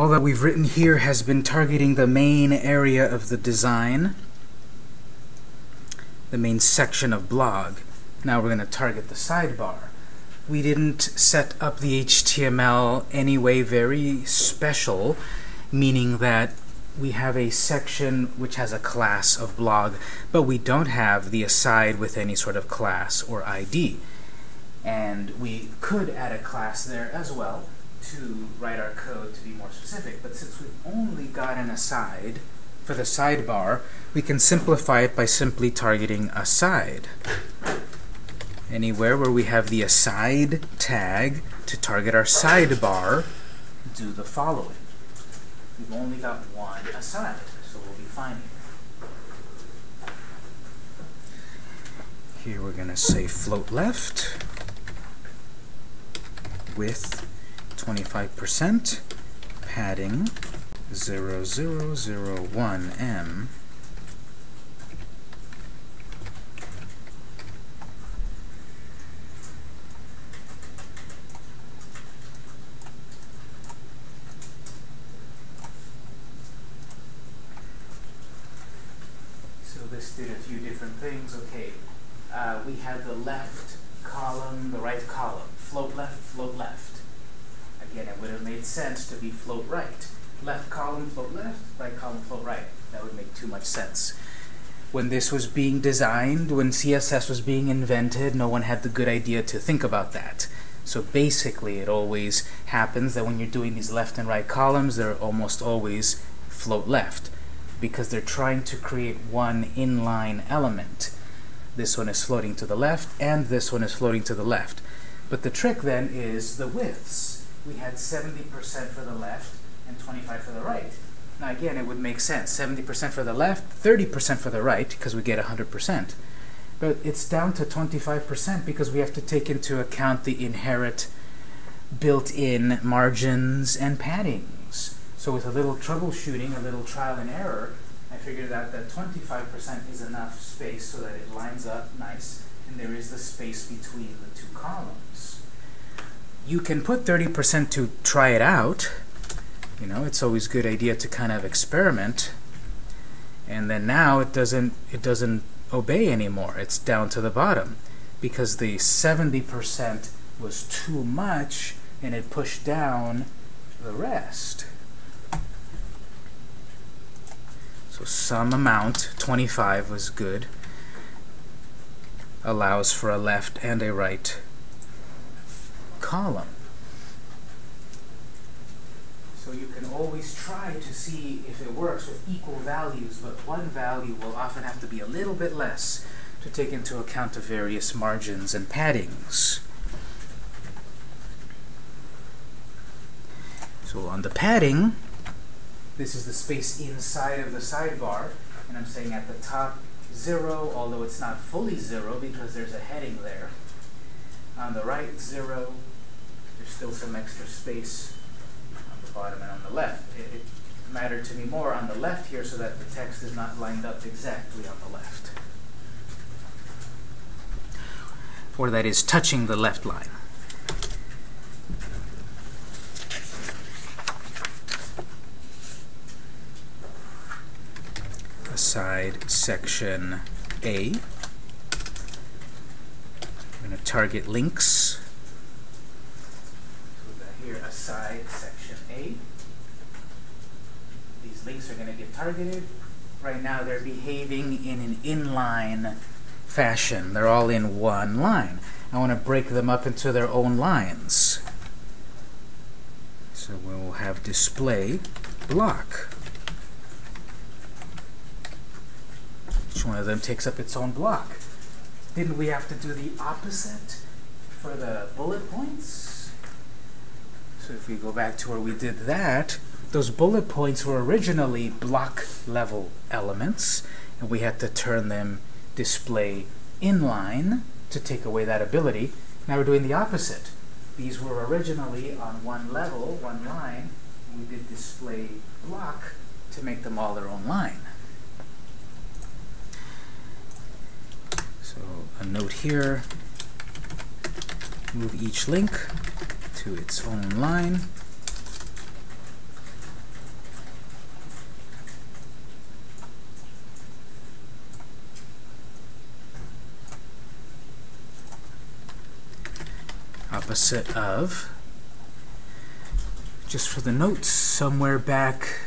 All that we've written here has been targeting the main area of the design, the main section of blog. Now we're going to target the sidebar. We didn't set up the HTML anyway very special, meaning that we have a section which has a class of blog, but we don't have the aside with any sort of class or ID. And we could add a class there as well to write our code to be more specific. But since we've only got an aside for the sidebar, we can simplify it by simply targeting aside. Anywhere where we have the aside tag to target our sidebar, do the following. We've only got one aside, so we'll be fine here. Here we're going to say float left width 25%, padding 0001M. So this did a few different things. Okay, uh, we had the left column, the right column. Float left, float left. Again, it would have made sense to be float right. Left column, float left, right column, float right. That would make too much sense. When this was being designed, when CSS was being invented, no one had the good idea to think about that. So basically, it always happens that when you're doing these left and right columns, they're almost always float left because they're trying to create one inline element. This one is floating to the left, and this one is floating to the left. But the trick then is the widths. We had 70% for the left and 25 for the right. Now again, it would make sense. 70% for the left, 30% for the right, because we get 100%. But it's down to 25% because we have to take into account the inherent built-in margins and paddings. So with a little troubleshooting, a little trial and error, I figured out that 25% is enough space so that it lines up nice, and there is the space between the two columns. You can put 30% to try it out. You know, it's always a good idea to kind of experiment. And then now it doesn't it doesn't obey anymore. It's down to the bottom because the 70% was too much and it pushed down the rest. So some amount, 25 was good, allows for a left and a right column. So you can always try to see if it works with equal values, but one value will often have to be a little bit less to take into account the various margins and paddings. So on the padding, this is the space inside of the sidebar, and I'm saying at the top 0, although it's not fully 0 because there's a heading there. On the right, 0. Still some extra space on the bottom and on the left. It, it mattered to me more on the left here so that the text is not lined up exactly on the left. Or that is touching the left line. aside section A. I'm going to target links. Aside section A. These links are going to get targeted. Right now they're behaving in an inline fashion. They're all in one line. I want to break them up into their own lines. So we'll have display block. Each one of them takes up its own block. Didn't we have to do the opposite for the bullet points? So if we go back to where we did that, those bullet points were originally block level elements, and we had to turn them display inline to take away that ability. Now we're doing the opposite. These were originally on one level, one line, we did display block to make them all their own line. So a note here, move each link to its own line. Opposite of, just for the notes, somewhere back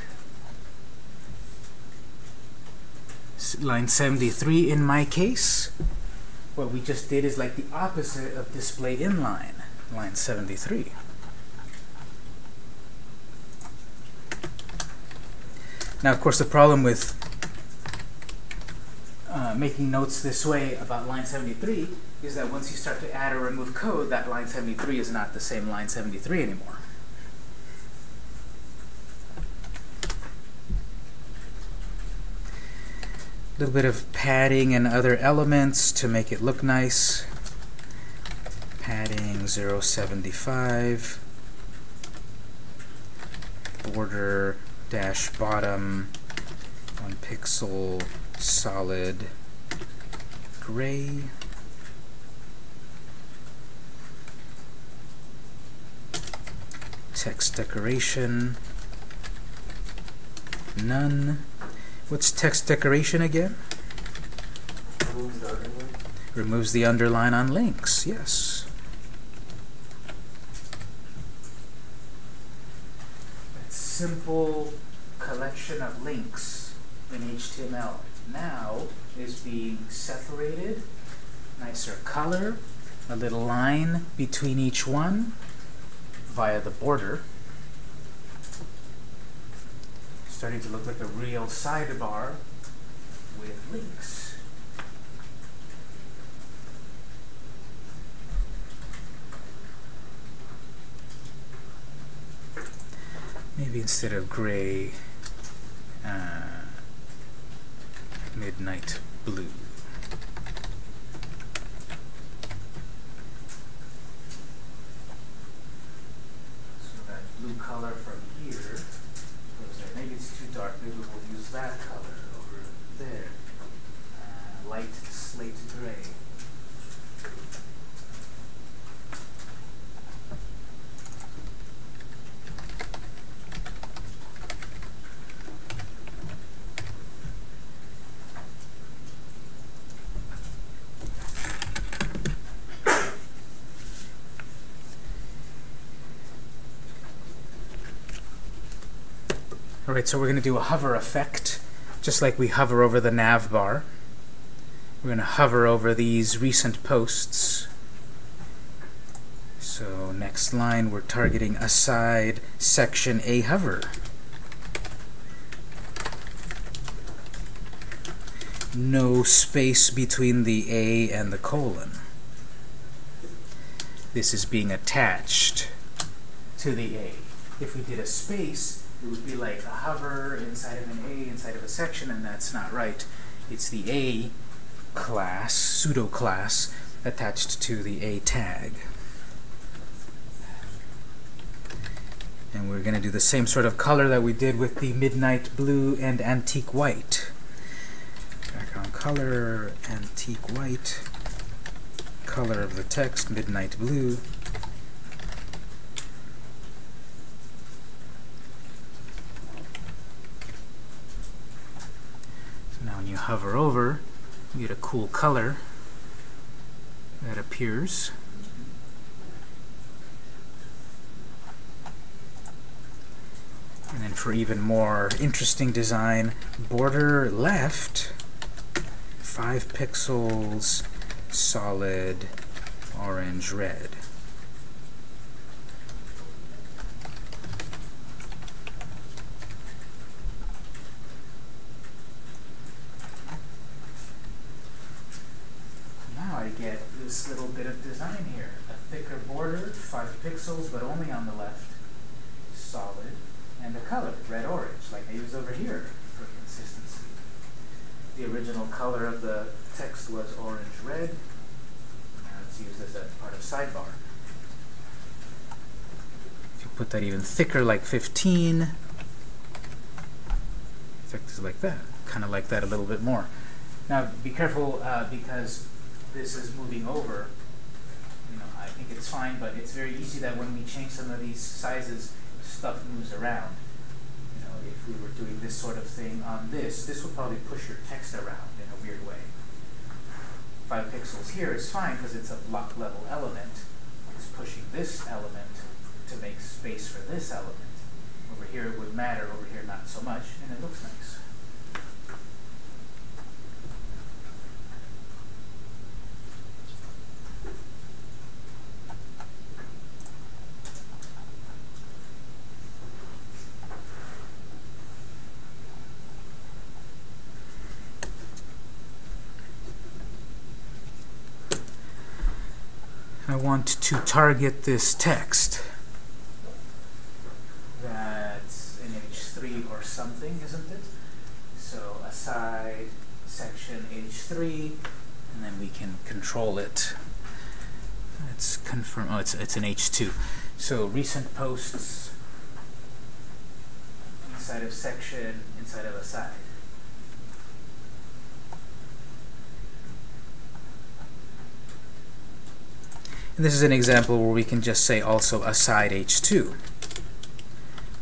line 73 in my case, what we just did is like the opposite of display inline line 73. Now, of course, the problem with uh, making notes this way about line 73 is that once you start to add or remove code, that line 73 is not the same line 73 anymore. A little bit of padding and other elements to make it look nice. Padding 075. Border dash bottom one pixel solid gray. Text decoration, none. What's text decoration again? Removes the underline. Removes the underline on links, yes. That simple collection of links in HTML now is being separated, nicer color, a little line between each one via the border. Starting to look like a real sidebar with links. Maybe instead of gray, uh, midnight blue. So that blue color from here. Maybe it's too dark. Maybe we'll use that color over there. Uh, light slate gray. Alright, so we're going to do a hover effect, just like we hover over the nav bar. We're going to hover over these recent posts. So next line, we're targeting aside section A hover. No space between the A and the colon. This is being attached to the A. If we did a space, it would be like a hover inside of an A inside of a section, and that's not right. It's the A class, pseudo class, attached to the A tag. And we're going to do the same sort of color that we did with the midnight blue and antique white. Background color, antique white, color of the text, midnight blue. So now when you hover over, you get a cool color that appears. And then for even more interesting design, border left, 5 pixels, solid, orange, red. Now I get this little bit of design here. A thicker border, 5 pixels, but only on the left, solid, and a color, red-orange, like I use over here for consistency. The original color of the text was orange-red. Now it's used as a part of sidebar. If you put that even thicker, like 15, effect is like that. Kind of like that a little bit more. Now, be careful uh, because this is moving over. You know, I think it's fine, but it's very easy that when we change some of these sizes, stuff moves around. You know, if we were doing this sort of thing on this, this would probably push your text around in a weird way. Five pixels here is fine because it's a block level element. It's pushing this element to make space for this element. Over here it would matter, over here not so much, and it looks nice. I want to target this text. That's in H3 or something, isn't it? So aside section H3, and then we can control it. Let's confirm, oh, it's, it's an H2. So recent posts inside of section, inside of aside. And this is an example where we can just say also aside h2.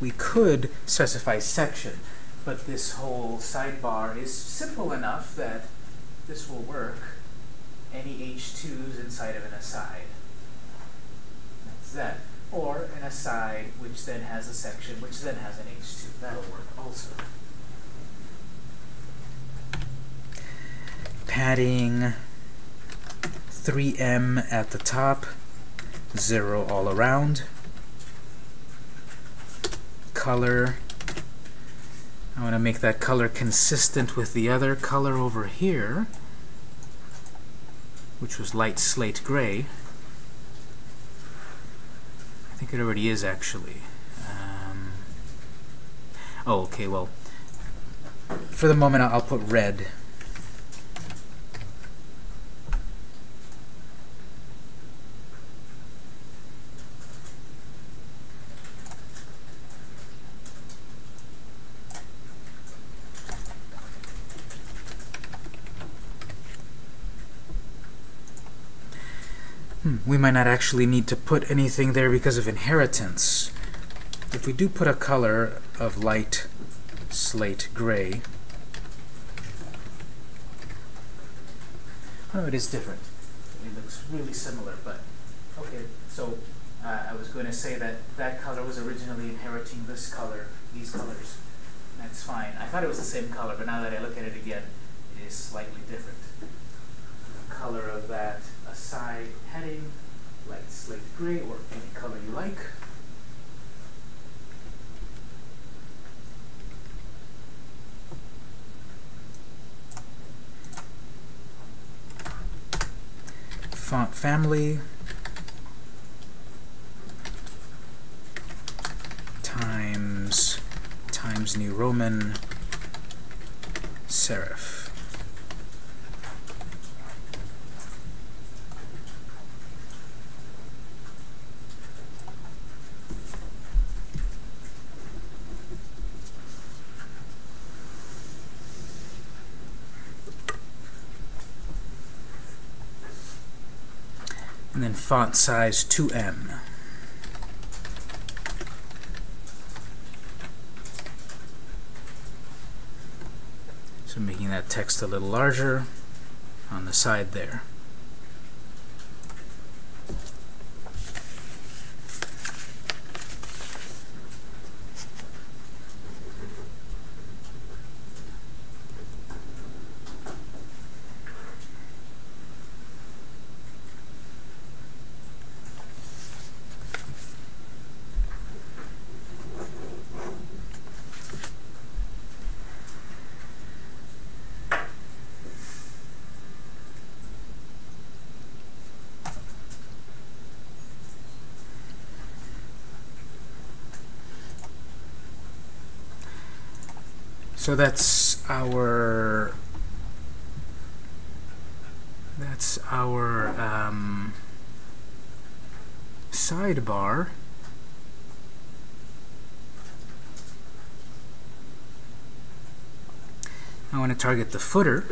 We could specify section, but this whole sidebar is simple enough that this will work. Any h2s inside of an aside. That's that. Or an aside which then has a section which then has an h2. That'll work also. Padding 3m at the top, 0 all around. Color, I want to make that color consistent with the other color over here, which was light slate gray. I think it already is actually. Um, oh, okay, well, for the moment I'll put red. Hmm, we might not actually need to put anything there because of inheritance. If we do put a color of light slate gray, oh, it is different. It looks really similar, but okay. So uh, I was going to say that that color was originally inheriting this color, these colors. That's fine. I thought it was the same color, but now that I look at it again, it is slightly different. Color of that aside heading, light slate gray, or any color you like. Font family, times, times New Roman, serif. Font size 2M. So making that text a little larger on the side there. So that's our that's our um, sidebar. I want to target the footer.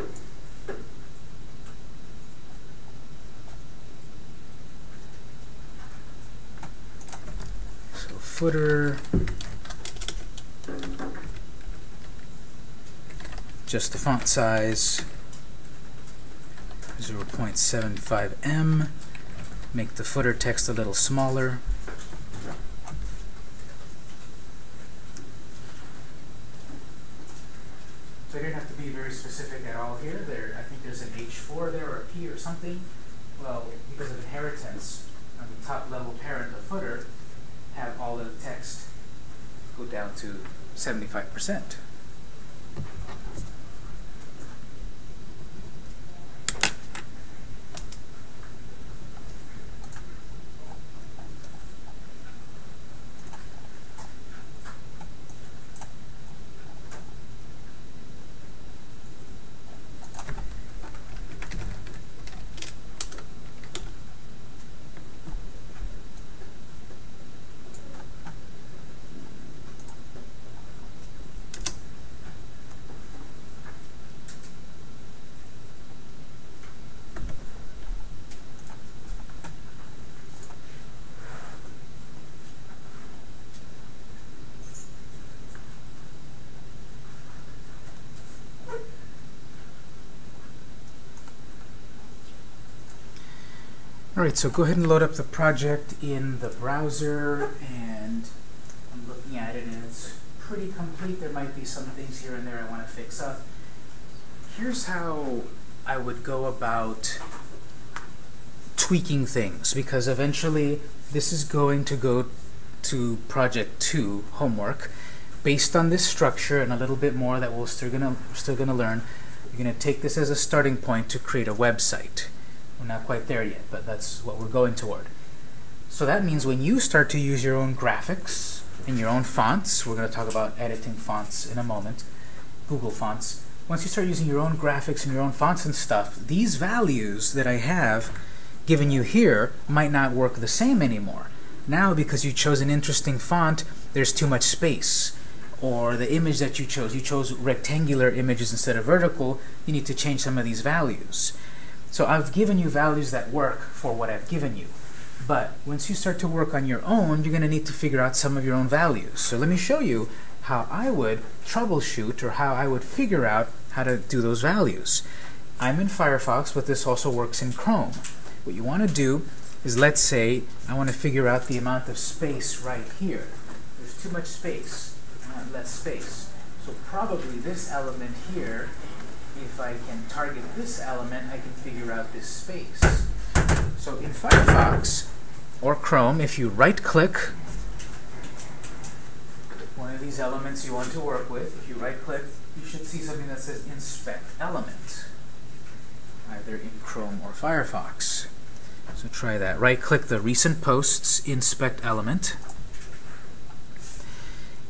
So footer just the font size 0.75 m make the footer text a little smaller. So I didn't have to be very specific at all here. There, I think there's an H4 there or a P or something. Well, because of inheritance, on the top level parent, the footer, have all the text go down to 75%. Alright, so go ahead and load up the project in the browser and I'm looking at it and it's pretty complete. There might be some things here and there I want to fix up. Here's how I would go about tweaking things because eventually this is going to go to project 2 homework based on this structure and a little bit more that we're still gonna still gonna learn you're gonna take this as a starting point to create a website we're not quite there yet, but that's what we're going toward. So that means when you start to use your own graphics and your own fonts, we're going to talk about editing fonts in a moment, Google Fonts. Once you start using your own graphics and your own fonts and stuff, these values that I have given you here might not work the same anymore. Now, because you chose an interesting font, there's too much space. Or the image that you chose, you chose rectangular images instead of vertical, you need to change some of these values. So I've given you values that work for what I've given you. But once you start to work on your own, you're going to need to figure out some of your own values. So let me show you how I would troubleshoot or how I would figure out how to do those values. I'm in Firefox, but this also works in Chrome. What you want to do is, let's say, I want to figure out the amount of space right here. There's too much space. I want less space. So probably this element here if I can target this element, I can figure out this space. So in Firefox or Chrome, if you right-click one of these elements you want to work with, if you right-click, you should see something that says Inspect Element, either in Chrome or Firefox. So try that. Right-click the Recent Posts Inspect Element.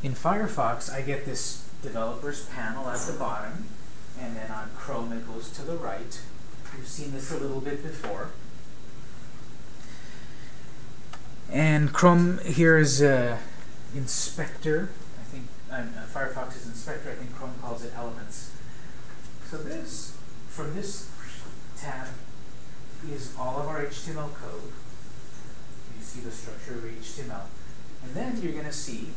In Firefox, I get this developers panel at the bottom and then on Chrome it goes to the right. We've seen this a little bit before. And Chrome here is uh, inspector. I think uh, Firefox is inspector. I think Chrome calls it elements. So this, from this tab, is all of our HTML code. You see the structure of HTML. And then you're going to see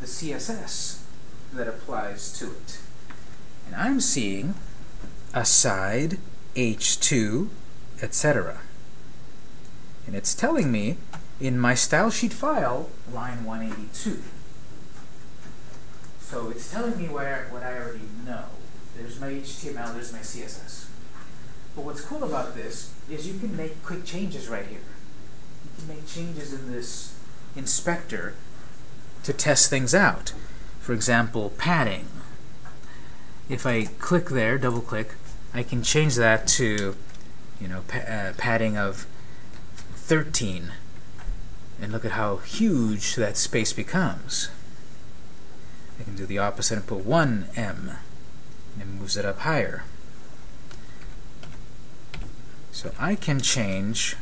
the CSS that applies to it. And I'm seeing aside h2, etc. And it's telling me in my style sheet file, line 182. So it's telling me where, what I already know. There's my HTML, there's my CSS. But what's cool about this is you can make quick changes right here. You can make changes in this inspector to test things out. For example, padding if I click there, double click, I can change that to, you know, pa uh, padding of 13. And look at how huge that space becomes. I can do the opposite and put 1M, and it moves it up higher. So I can change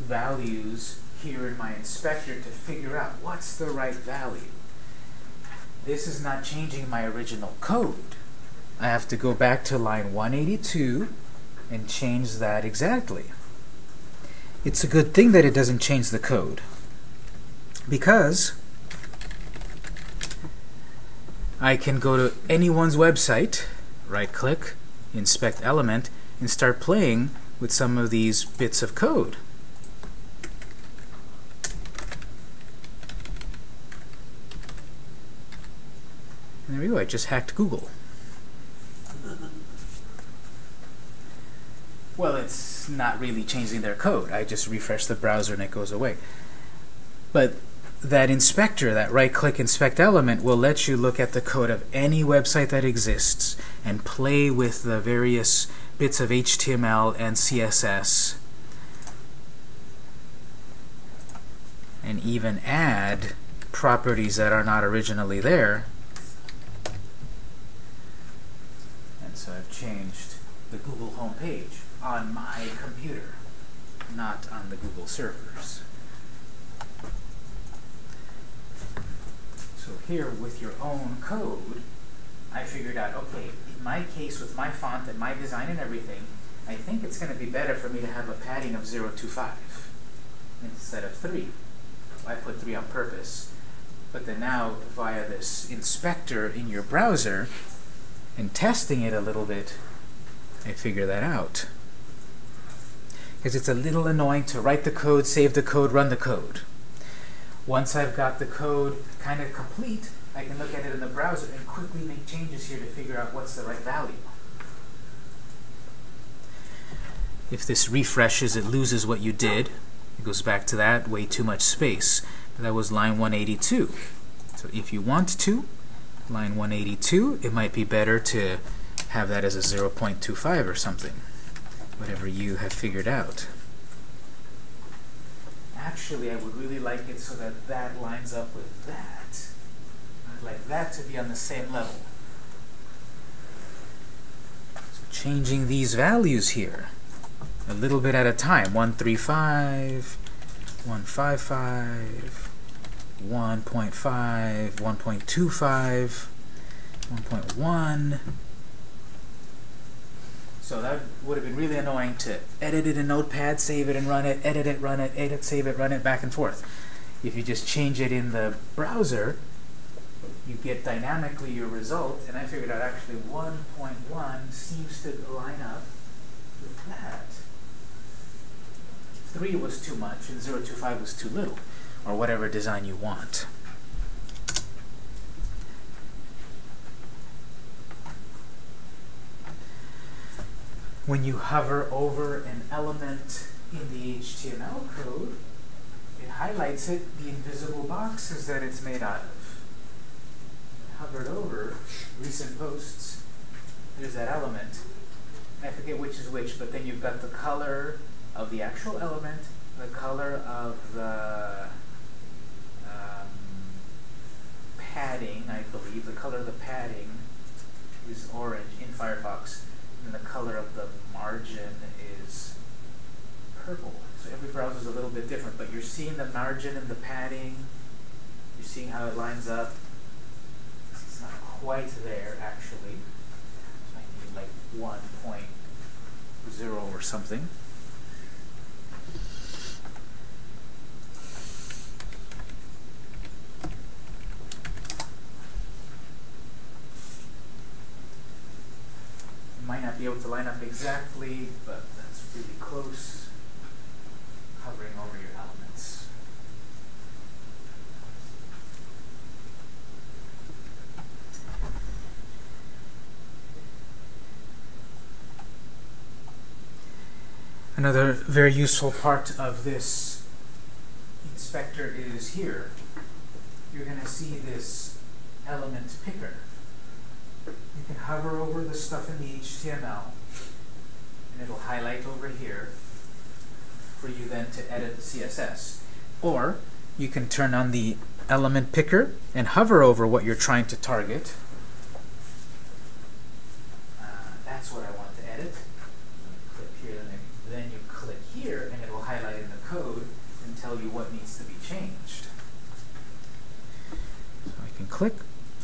values here in my inspector to figure out what's the right value this is not changing my original code. I have to go back to line 182 and change that exactly. It's a good thing that it doesn't change the code because I can go to anyone's website, right-click, inspect element, and start playing with some of these bits of code. And there we go, I just hacked Google. Well, it's not really changing their code. I just refresh the browser and it goes away. But that inspector, that right-click inspect element, will let you look at the code of any website that exists and play with the various bits of HTML and CSS and even add properties that are not originally there. So I've changed the Google home page on my computer, not on the Google servers. So here, with your own code, I figured out, okay, in my case, with my font and my design and everything, I think it's going to be better for me to have a padding of 0.25 instead of 3. I put 3 on purpose. But then now, via this inspector in your browser, and testing it a little bit, I figure that out because it's a little annoying to write the code, save the code, run the code. Once I've got the code kind of complete, I can look at it in the browser and quickly make changes here to figure out what's the right value. If this refreshes, it loses what you did. It goes back to that, way too much space. That was line 182. So if you want to, line 182, it might be better to have that as a 0.25 or something whatever you have figured out. Actually, I would really like it so that that lines up with that. I'd like that to be on the same level. So changing these values here, a little bit at a time. 135, 155, 1.5, 1.25, 1.1, so that would have been really annoying to edit it in Notepad, save it and run it, edit it, run it, edit, save it, run it, back and forth. If you just change it in the browser, you get dynamically your result, and I figured out actually 1.1 seems to line up with that. 3 was too much, and 0.25 was too little, or whatever design you want. when you hover over an element in the HTML code, it highlights it, the invisible boxes that it's made out of. Hovered over recent posts, there's that element. I forget which is which, but then you've got the color of the actual element, the color of the um, padding, I believe. The color of the padding is orange in Firefox and the color of the margin is purple. So every browser is a little bit different, but you're seeing the margin and the padding. You're seeing how it lines up. It's not quite there, actually. So I need like 1.0 or something. Might not be able to line up exactly, but that's really close, hovering over your elements. Another very useful part of this inspector is here. You're going to see this element picker you can hover over the stuff in the HTML and it'll highlight over here for you then to edit the CSS. Or you can turn on the element picker and hover over what you're trying to target. Uh, that's what I want to edit. Click here, then, then you click here, and it will highlight in the code and tell you what needs to be changed. So I can click,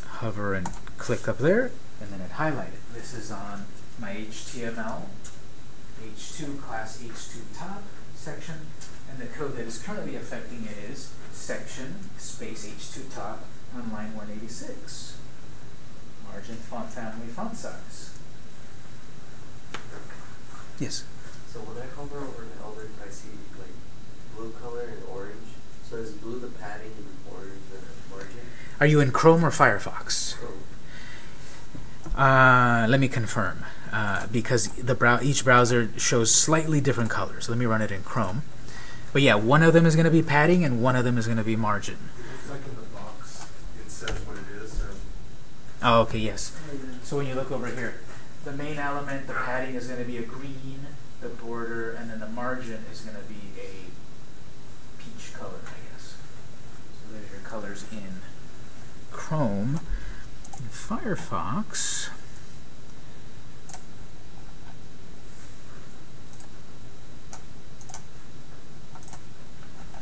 hover, and click up there, and then it highlighted. This is on my HTML, H2, class H2 top section, and the code that is currently affecting it is section space H2 top on line 186. Margin, font family, font size. Yes? So when I hover over the element, I see like blue color and orange. So is blue the padding and orange the margin? Are you in Chrome or Firefox? Chrome. Uh, let me confirm, uh, because the brow each browser shows slightly different colors. Let me run it in Chrome. But yeah, one of them is going to be padding and one of them is going to be margin. It's like in the box, it says what it is, so Oh, okay, yes. So when you look over here, the main element, the padding is going to be a green, the border, and then the margin is going to be a peach color, I guess. So there's your colors in Chrome. Firefox,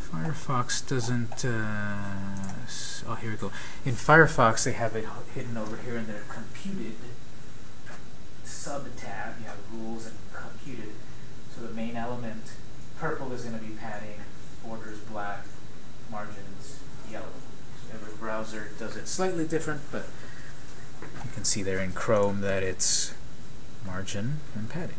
Firefox doesn't. Uh, oh, here we go. In Firefox, they have it hidden over here in their computed sub tab. You have rules and computed. So the main element, purple is going to be padding, borders black, margins yellow. So every browser does it slightly different, but can see there in Chrome that it's margin and padding.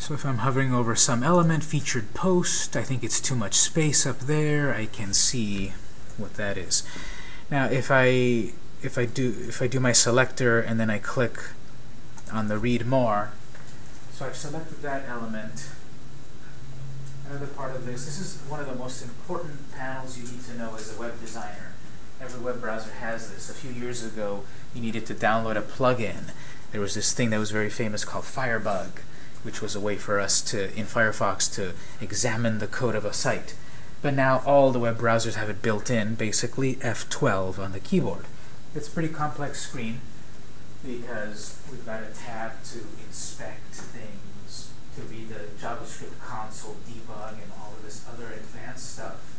So if I'm hovering over some element, featured post, I think it's too much space up there, I can see what that is. Now if I if I do if I do my selector and then I click on the read more, so I've selected that element. Another part of this, this is one of the most important panels you need to know as a web designer. Every web browser has this. A few years ago, you needed to download a plugin. There was this thing that was very famous called Firebug which was a way for us to, in Firefox, to examine the code of a site. But now all the web browsers have it built in, basically F12 on the keyboard. It's a pretty complex screen because we've got a tab to inspect things, to read the JavaScript console, debug, and all of this other advanced stuff.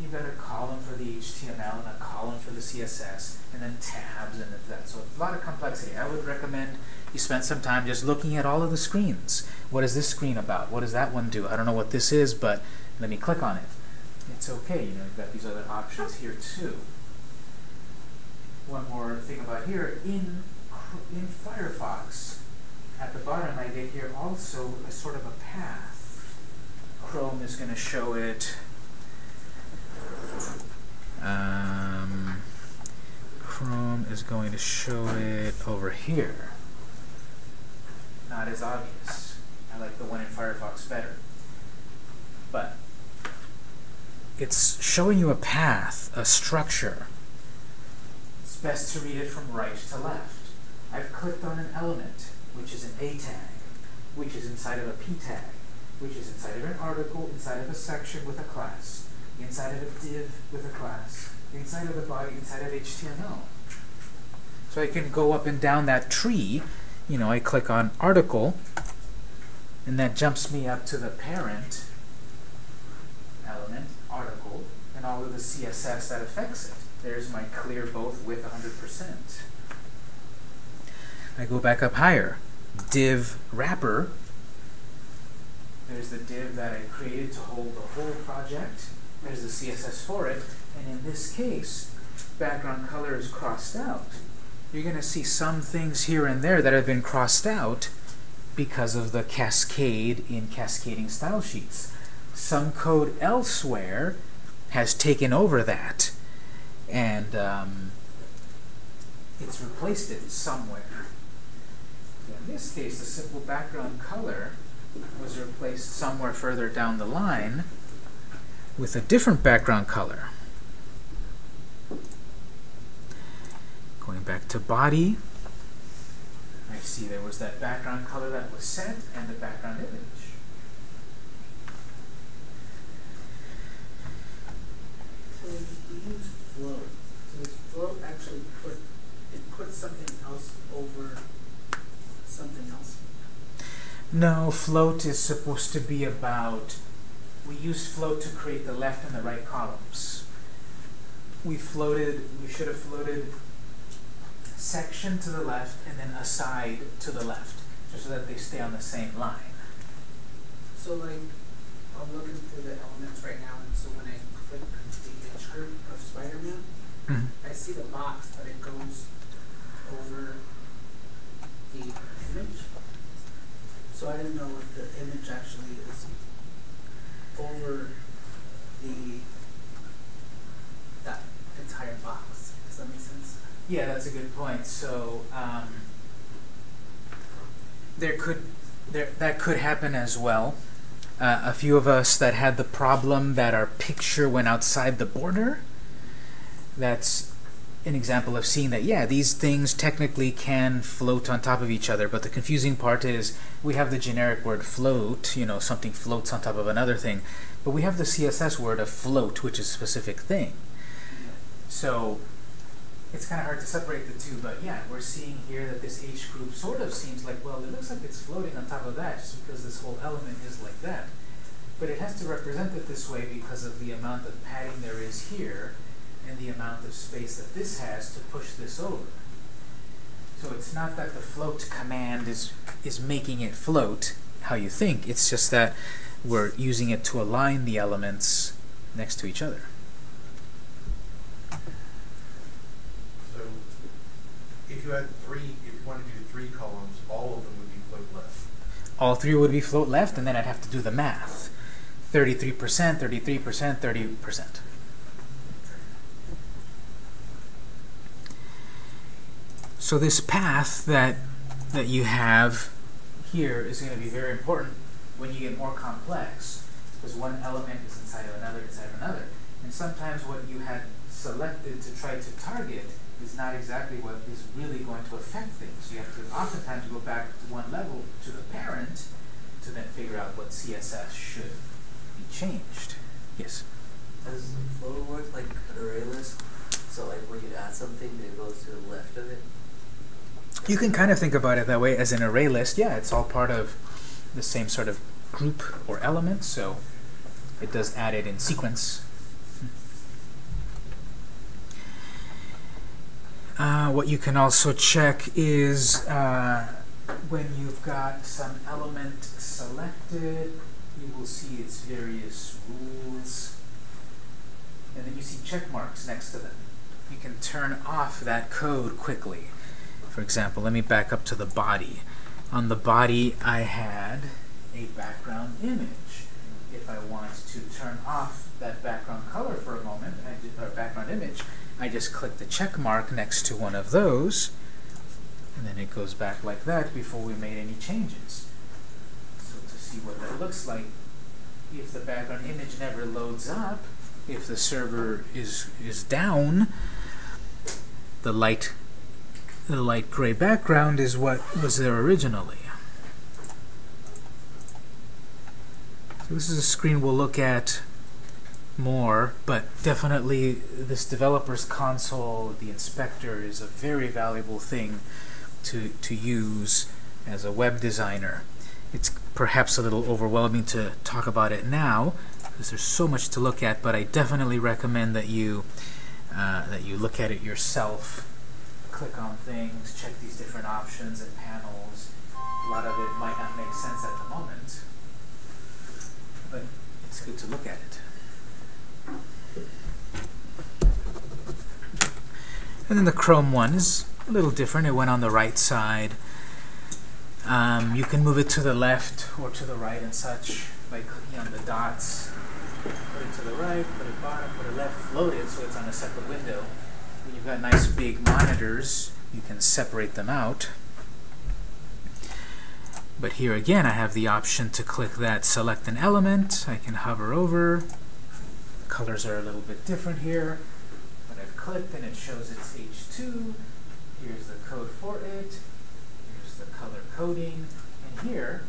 You've got a column for the HTML and a column for the CSS, and then tabs and that. So a lot of complexity. I would recommend you spend some time just looking at all of the screens. What is this screen about? What does that one do? I don't know what this is, but let me click on it. It's okay. You know, you've got these other options here too. One more thing about here in in Firefox, at the bottom I get here also a sort of a path. Chrome is going to show it. Um, Chrome is going to show it over here. Not as obvious. I like the one in Firefox better. But it's showing you a path, a structure. It's best to read it from right to left. I've clicked on an element, which is an A tag, which is inside of a P tag, which is inside of an article, inside of a section with a class, inside of a div with a class, inside of the body, inside of HTML. So I can go up and down that tree. You know, I click on article, and that jumps me up to the parent element, article, and all of the CSS that affects it. There's my clear both with 100%. I go back up higher. Div wrapper. There's the div that I created to hold the whole project. There's the CSS for it. And in this case, background color is crossed out. You're going to see some things here and there that have been crossed out because of the cascade in cascading style sheets. Some code elsewhere has taken over that and um, it's replaced it somewhere. In this case, the simple background color was replaced somewhere further down the line with a different background color. Going back to body, I see there was that background color that was set and the background image. So we use float. So float actually put, it puts something else over something else? No, float is supposed to be about, we use float to create the left and the right columns. We floated, we should have floated section to the left and then aside to the left, just so that they stay on the same line. So like, I'm looking for the elements right now, and so when I click the image group of Spider-Man, Mhm. I see the box, but it goes over the image. So I didn't know if the image actually is over the, that entire box. Does that make sense? Yeah, that's a good point. So, um, there could, there, that could happen as well. Uh, a few of us that had the problem that our picture went outside the border. That's an example of seeing that, yeah, these things technically can float on top of each other, but the confusing part is we have the generic word float, you know, something floats on top of another thing, but we have the CSS word of float, which is a specific thing. So, it's kind of hard to separate the two, but yeah, we're seeing here that this H group sort of seems like, well, it looks like it's floating on top of that just because this whole element is like that. But it has to represent it this way because of the amount of padding there is here and the amount of space that this has to push this over. So it's not that the float command is, is making it float how you think, it's just that we're using it to align the elements next to each other. So if you had three, if you wanted to do three columns, all of them would be float left. all three would be float left, and then I'd have to do the math. 33%, 33%, 30%. So this path that that you have here is going to be very important when you get more complex, because one element is inside of another, inside of another. And sometimes what you had selected to try to target is not exactly what is really going to affect things. You have to oftentimes go back to one level to the parent to then figure out what CSS should be changed. Yes. Does flow work like an array list? So like when you add something, it goes to the left of it. You can kind of think about it that way as an array list. Yeah, it's all part of the same sort of group or element, so it does add it in sequence. Uh, what you can also check is uh, when you've got some element selected, you will see its various rules, and then you see check marks next to them. You can turn off that code quickly. For example, let me back up to the body. On the body, I had a background image. If I want to turn off that background color for a moment, or background image, I just click the check mark next to one of those, and then it goes back like that before we made any changes. So to see what that looks like, if the background image never loads up, if the server is is down, the light the light gray background is what was there originally. So this is a screen we'll look at more, but definitely this developer's console, the inspector, is a very valuable thing to, to use as a web designer. It's perhaps a little overwhelming to talk about it now, because there's so much to look at, but I definitely recommend that you uh, that you look at it yourself click on things, check these different options and panels. A lot of it might not make sense at the moment, but it's good to look at it. And then the Chrome one is a little different. It went on the right side. Um, you can move it to the left or to the right and such by clicking on the dots. Put it to the right, put it bottom, put it left, float it so it's on a separate window. When you've got nice big monitors, you can separate them out. But here again, I have the option to click that select an element. I can hover over. The colors are a little bit different here. But I've clicked and it shows it's H2. Here's the code for it. Here's the color coding. And here,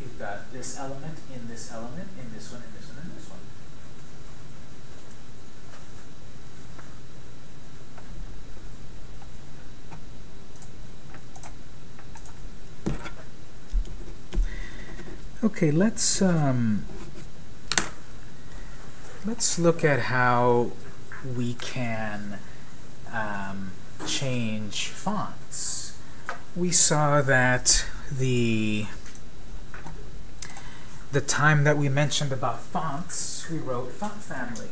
you've got this element in this element, in this one, in this one, in this one. Okay, let's um, let's look at how we can um, change fonts. We saw that the the time that we mentioned about fonts, we wrote font family.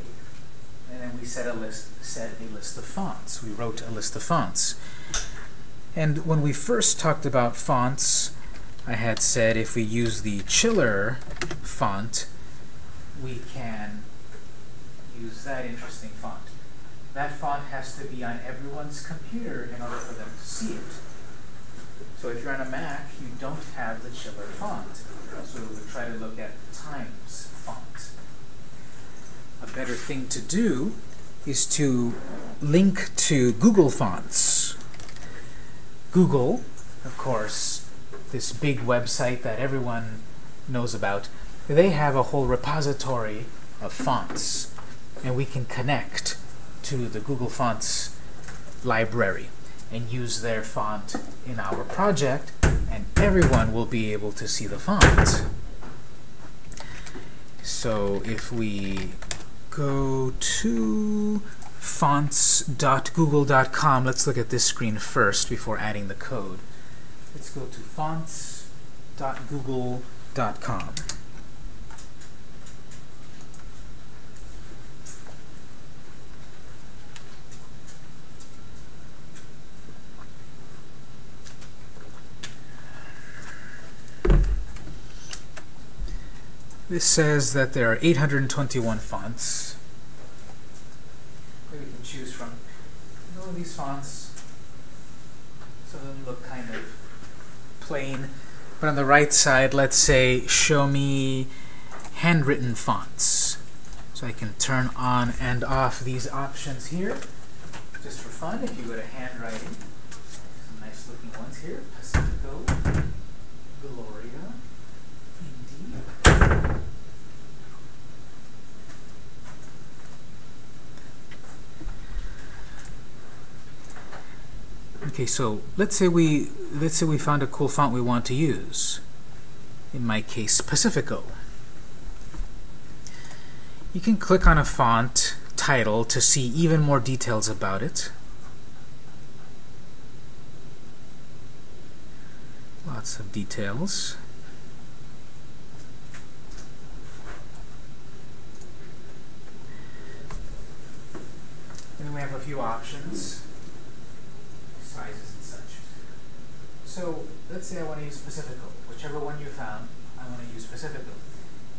And then we set a list, set a list of fonts. We wrote a list of fonts. And when we first talked about fonts, I had said if we use the chiller font, we can use that interesting font. That font has to be on everyone's computer in order for them to see it. So if you're on a Mac, you don't have the chiller font. So we would try to look at Times font. A better thing to do is to link to Google Fonts. Google, of course, this big website that everyone knows about, they have a whole repository of fonts. And we can connect to the Google Fonts library and use their font in our project, and everyone will be able to see the font. So if we go to fonts.google.com, let's look at this screen first before adding the code. Let's go to fonts.google.com. This says that there are 821 fonts. We can choose from all these fonts. Some of them look kind of plain. But on the right side, let's say, show me handwritten fonts. So I can turn on and off these options here. Just for fun, if you go to handwriting, some nice looking ones here. Pacifico, Gloria, Indie. Okay, so let's say we let's say we found a cool font we want to use. In my case, Pacifico. You can click on a font title to see even more details about it. Lots of details. And then we have a few options sizes and such. So let's say I want to use Pacifico. Whichever one you found, I want to use Pacifico.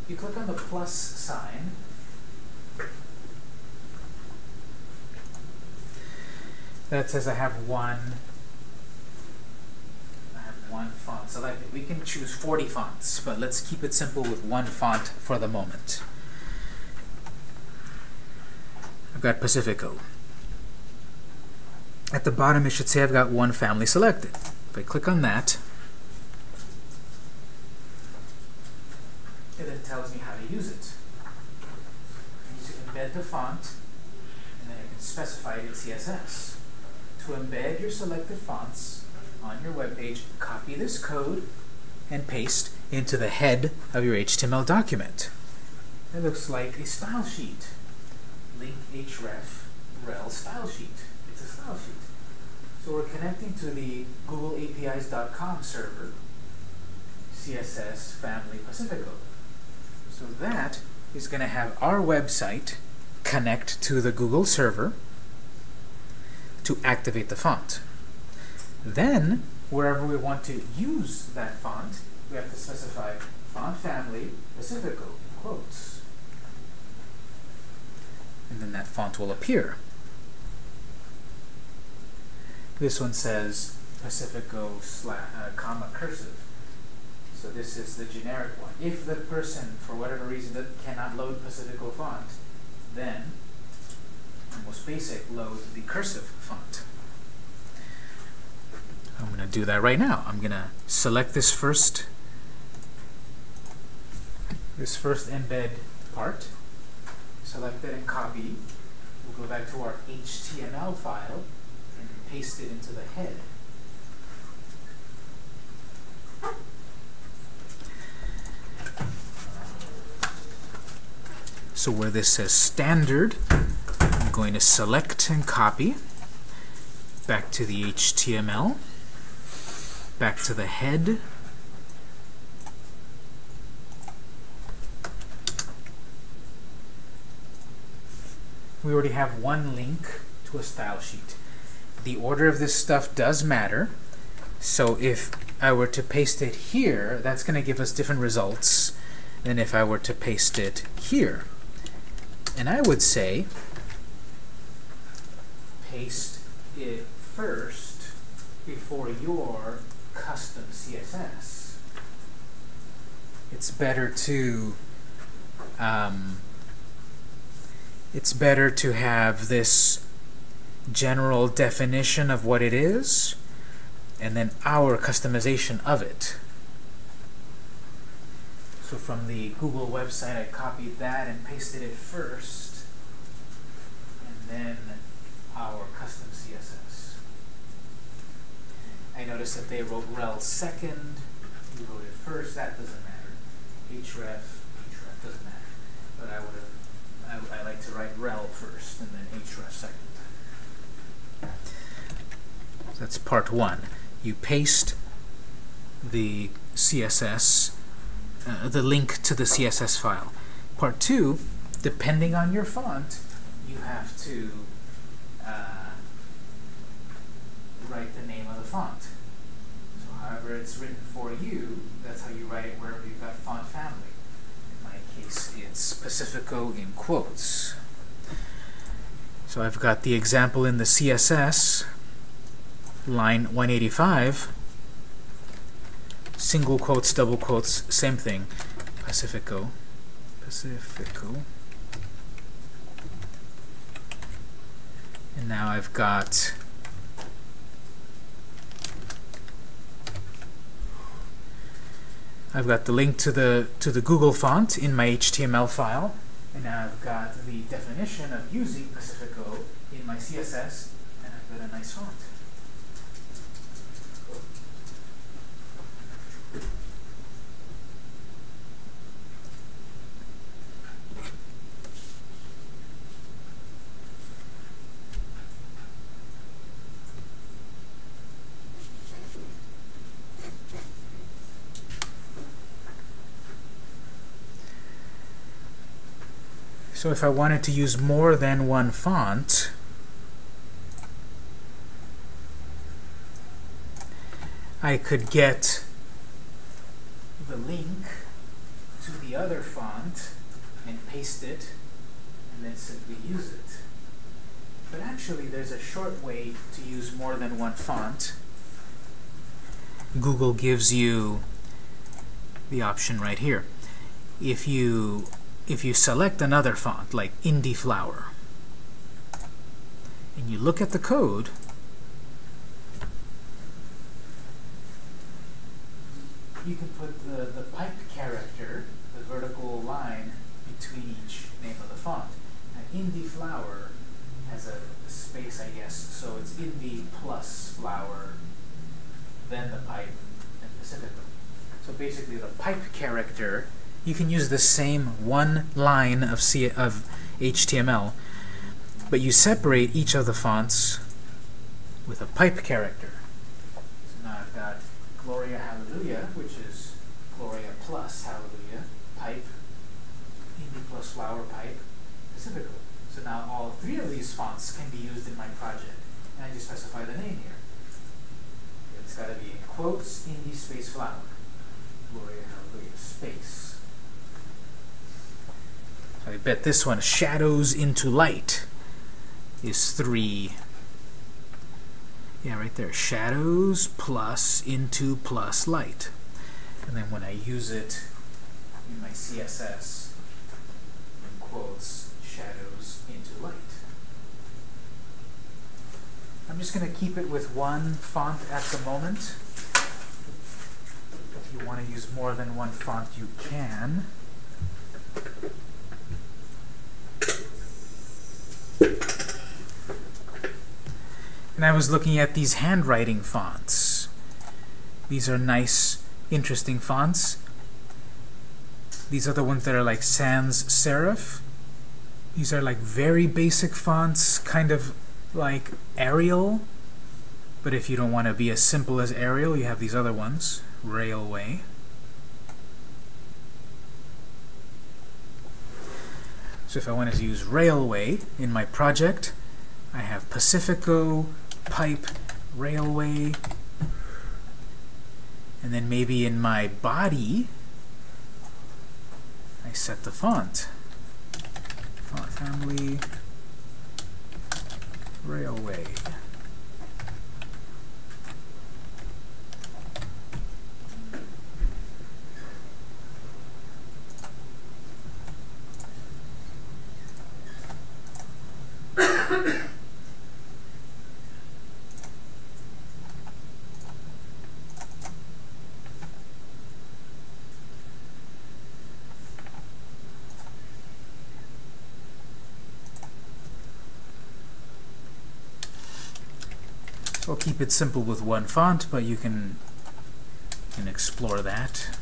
You click on the plus sign. That says I have one. I have one font selected. We can choose 40 fonts, but let's keep it simple with one font for the moment. I've got Pacifico. At the bottom, it should say I've got one family selected. If I click on that, it then tells me how to use it. I need to embed the font, and then I can specify it in CSS. To embed your selected fonts on your web page, copy this code and paste into the head of your HTML document. It looks like a style sheet. Link href rel style sheet. It's a style sheet. So we're connecting to the Google APIs.com server, CSS Family Pacifico. So that is going to have our website connect to the Google server to activate the font. Then, wherever we want to use that font, we have to specify font family Pacifico, in quotes. And then that font will appear. This one says Pacifico slash, uh, comma cursive. So this is the generic one. If the person, for whatever reason, cannot load Pacifico font, then the most basic load the cursive font. I'm going to do that right now. I'm going to select this first this first embed part, select it and copy. We'll go back to our HTML file pasted into the head. So where this says standard, I'm going to select and copy back to the HTML, back to the head, we already have one link to a style sheet. The order of this stuff does matter. So if I were to paste it here, that's going to give us different results than if I were to paste it here. And I would say paste it first before your custom CSS. It's better to um, it's better to have this general definition of what it is and then our customization of it. So from the Google website, I copied that and pasted it first, and then our custom CSS. I noticed that they wrote rel second, you wrote it first, that doesn't matter. href, href doesn't matter. But I would have, I, I like to write rel first and then href second. That's part one. You paste the CSS, uh, the link to the CSS file. Part two, depending on your font, you have to uh, write the name of the font. So however it's written for you, that's how you write it wherever you've got font family. In my case, it's Pacifico in quotes. So I've got the example in the CSS, line 185, single quotes, double quotes, same thing, Pacifico, Pacifico. And now I've got I've got the link to the to the Google font in my HTML file, and now I've got the definition of using Pacifico in my CSS, and I've got a nice font. So if I wanted to use more than one font, I could get the link to the other font and paste it and then simply use it. But actually there's a short way to use more than one font. Google gives you the option right here. If you if you select another font, like Indie Flower, and you look at the code, you can put the, the pipe character, the vertical line, between each name of the font. Now, Indie Flower has a, a space, I guess, so it's Indie plus Flower, then the pipe, and Pacifico. So basically, the pipe character you can use the same one line of, C of HTML, but you separate each of the fonts with a pipe character. So now I've got Gloria Hallelujah, which is Gloria plus Hallelujah, pipe, Indie plus flower pipe, Pacifico. So now all three of these fonts can be used in my project. And I just specify the name here. It's got to be in quotes, Indie space flower, Gloria Hallelujah, space. I bet this one, Shadows into Light, is 3. Yeah, right there. Shadows plus into plus light. And then when I use it in my CSS, in quotes, shadows into light. I'm just going to keep it with one font at the moment. If you want to use more than one font, you can. And I was looking at these handwriting fonts. These are nice, interesting fonts. These are the ones that are like sans serif. These are like very basic fonts, kind of like Arial. But if you don't want to be as simple as Arial, you have these other ones, Raleway. So if I wanted to use Raleway in my project, I have Pacifico, pipe, Raleway, and then maybe in my body, I set the font. Font family, Raleway. I'll keep it simple with one font, but you can, can explore that.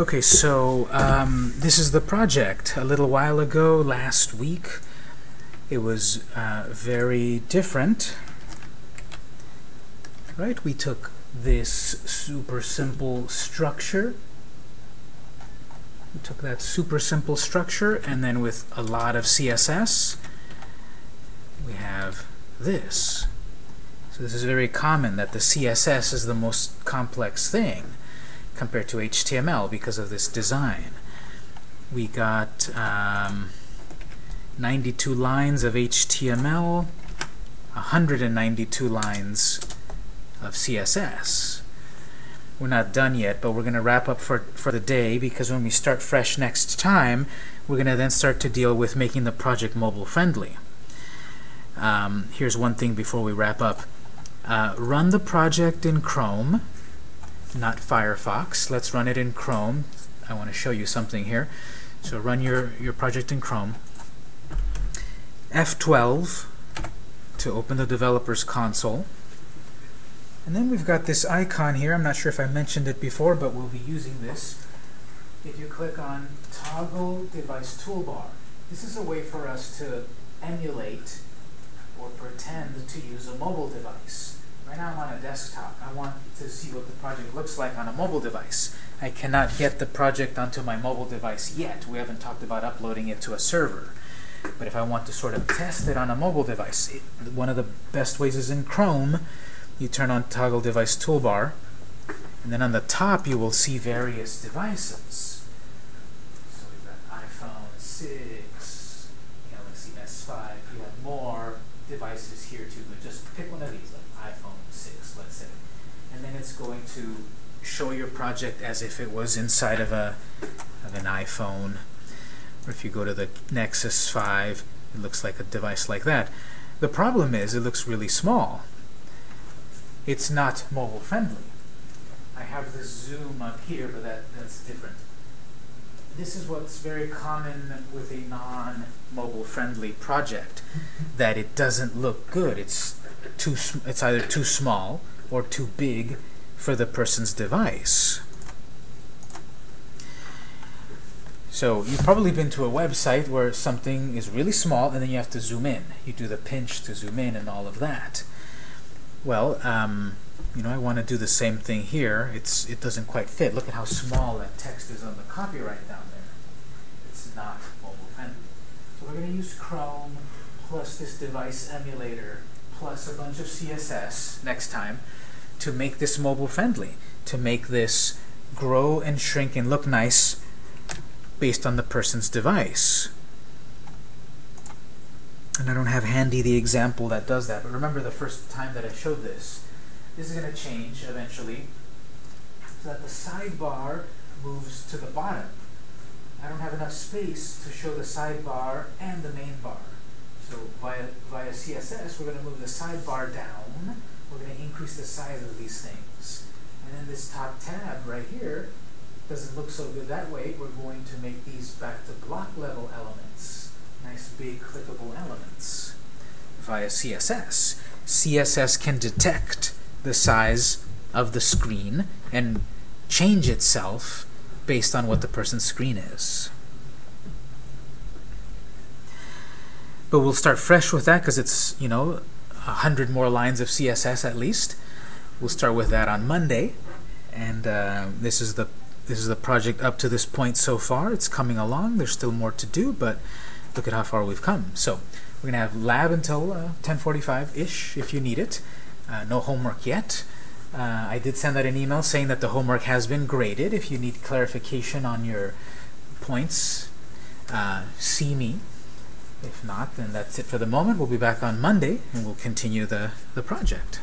Okay, so um, this is the project. A little while ago, last week, it was uh, very different. Right? We took this super simple structure. We took that super simple structure, and then with a lot of CSS, we have this. So this is very common that the CSS is the most complex thing compared to HTML because of this design. We got um, 92 lines of HTML, 192 lines of CSS. We're not done yet, but we're going to wrap up for, for the day because when we start fresh next time, we're going to then start to deal with making the project mobile friendly. Um, here's one thing before we wrap up. Uh, run the project in Chrome not Firefox. Let's run it in Chrome. I want to show you something here. So run your, your project in Chrome. F12 to open the developer's console. And then we've got this icon here. I'm not sure if I mentioned it before, but we'll be using this. If you click on Toggle Device Toolbar, this is a way for us to emulate or pretend to use a mobile device. Right now I'm on a desktop. I want to see what the project looks like on a mobile device. I cannot get the project onto my mobile device yet. We haven't talked about uploading it to a server. But if I want to sort of test it on a mobile device, it, one of the best ways is in Chrome. You turn on Toggle Device Toolbar, and then on the top you will see various devices. So we've got iPhone 6, Galaxy S5. You have more devices here too, but just pick one of these and then it's going to show your project as if it was inside of a of an iPhone. Or if you go to the Nexus 5 it looks like a device like that. The problem is it looks really small. It's not mobile friendly. I have the zoom up here but that that's different. This is what's very common with a non-mobile friendly project that it doesn't look good. It's too it's either too small or too big for the person's device. So you've probably been to a website where something is really small and then you have to zoom in. You do the pinch to zoom in and all of that. Well, um, you know, I want to do the same thing here. It's It doesn't quite fit. Look at how small that text is on the copyright down there. It's not mobile friendly. So we're going to use Chrome plus this device emulator plus a bunch of CSS next time to make this mobile friendly, to make this grow and shrink and look nice based on the person's device. And I don't have handy the example that does that, but remember the first time that I showed this. This is going to change eventually so that the sidebar moves to the bottom. I don't have enough space to show the sidebar and the main bar. So via, via CSS, we're going to move the sidebar down. We're going to increase the size of these things. And then this top tab right here doesn't look so good that way. We're going to make these back to block level elements. Nice big clickable elements via CSS. CSS can detect the size of the screen and change itself based on what the person's screen is. But we'll start fresh with that because it's, you know, a hundred more lines of CSS at least. We'll start with that on Monday. And uh, this is the this is the project up to this point so far. It's coming along. There's still more to do, but look at how far we've come. So we're going to have lab until uh, 1045-ish if you need it. Uh, no homework yet. Uh, I did send out an email saying that the homework has been graded. If you need clarification on your points, uh, see me. If not, then that's it for the moment. We'll be back on Monday and we'll continue the, the project.